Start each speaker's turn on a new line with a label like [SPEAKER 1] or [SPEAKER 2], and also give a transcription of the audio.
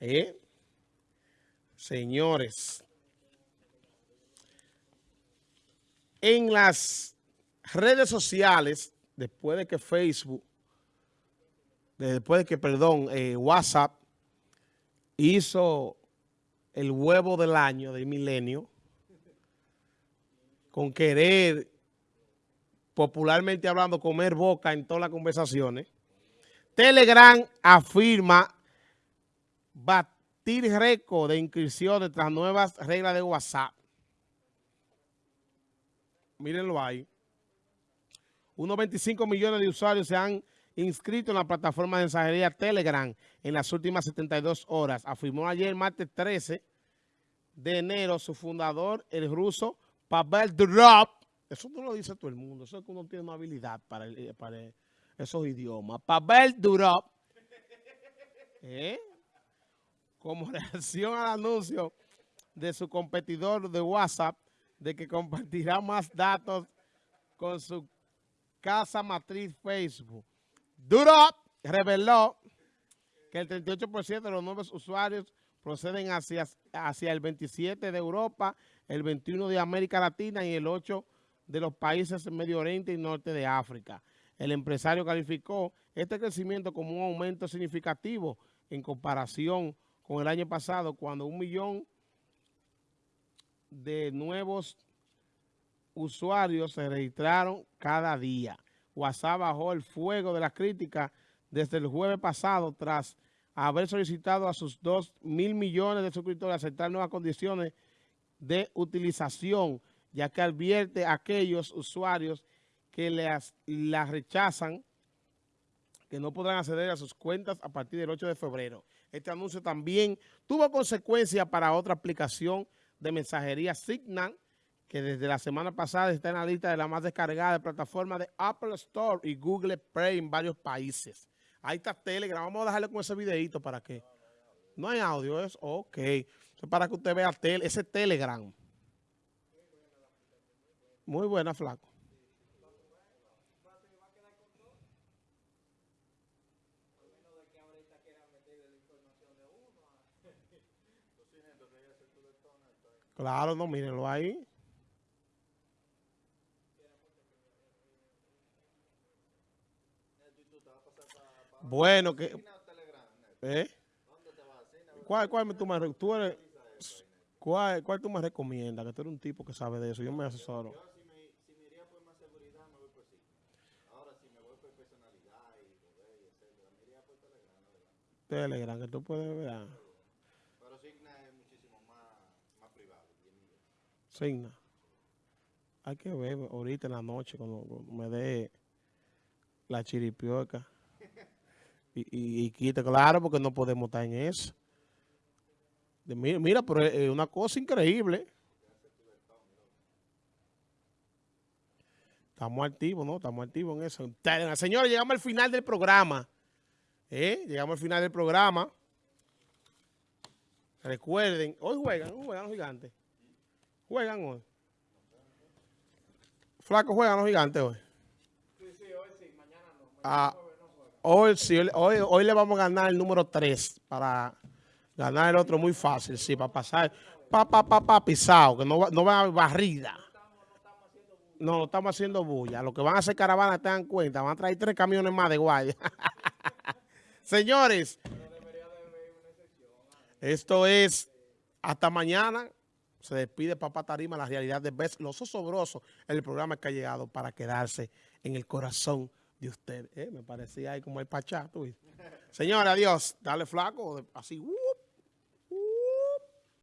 [SPEAKER 1] ¿Eh? Señores, en las redes sociales, después de que Facebook, después de que, perdón, eh, WhatsApp hizo el huevo del año del milenio, con querer, popularmente hablando, comer boca en todas las conversaciones, Telegram afirma batir récord de inscripciones tras nuevas reglas de WhatsApp. Mírenlo ahí. Unos 25 millones de usuarios se han inscrito en la plataforma de mensajería Telegram en las últimas 72 horas. Afirmó ayer, martes 13 de enero, su fundador, el ruso Pavel Durov. Eso no lo dice todo el mundo. Eso es que uno tiene una habilidad para, para esos idiomas. Pavel Durov. ¿Eh? Como reacción al anuncio de su competidor de WhatsApp de que compartirá más datos con su casa matriz Facebook. Durov reveló que el 38% de los nuevos usuarios proceden hacia, hacia el 27 de Europa, el 21 de América Latina y el 8 de los países del Medio Oriente y Norte de África. El empresario calificó este crecimiento como un aumento significativo en comparación con el año pasado, cuando un millón de nuevos usuarios se registraron cada día. WhatsApp bajó el fuego de la crítica desde el jueves pasado tras haber solicitado a sus 2 mil millones de suscriptores aceptar nuevas condiciones de utilización, ya que advierte a aquellos usuarios que las, las rechazan que no podrán acceder a sus cuentas a partir del 8 de febrero. Este anuncio también tuvo consecuencias para otra aplicación de mensajería Signal, que desde la semana pasada está en la lista de la más descargada de plataformas de Apple Store y Google Play en varios países. Ahí está Telegram. Vamos a dejarle con ese videito para que... No hay audio, es ok. Es para que usted vea ese Telegram. Muy buena, flaco. Claro, no, mírenlo ahí. Bueno, que... ¿Eh? ¿Cuál, cuál tú me, tú eres, cuál, cuál tú me recomiendas? Que tú eres un tipo que sabe de eso. Yo me asesoro. Yo si me, si me Signa. Hay que ver ahorita en la noche cuando me dé la chiripioca. Y, y, quita, claro, porque no podemos estar en eso. mira, mira, pero es una cosa increíble. Estamos activos, ¿no? Estamos activos en eso. Señores, llegamos al final del programa. ¿Eh? Llegamos al final del programa. Recuerden, hoy juegan, hoy juegan los gigantes. Juegan hoy. Flaco, juegan los gigantes hoy. Sí, sí, hoy sí, mañana no. ah, Hoy, hoy, hoy le vamos a ganar el número 3 para ganar el otro muy fácil, sí, para pasar. Pa, pa, pa, pa, pisado, que no, no va a haber barrida. No, no estamos haciendo bulla. Lo que van a hacer caravana, te dan cuenta, van a traer tres camiones más de guardia. Señores, esto es hasta mañana. Se despide Papá Tarima, la realidad de Best, los osobrosos, el programa que ha llegado para quedarse en el corazón de usted. Eh, me parecía ahí como el pachá, tú. Señora, adiós. Dale flaco, así, uh.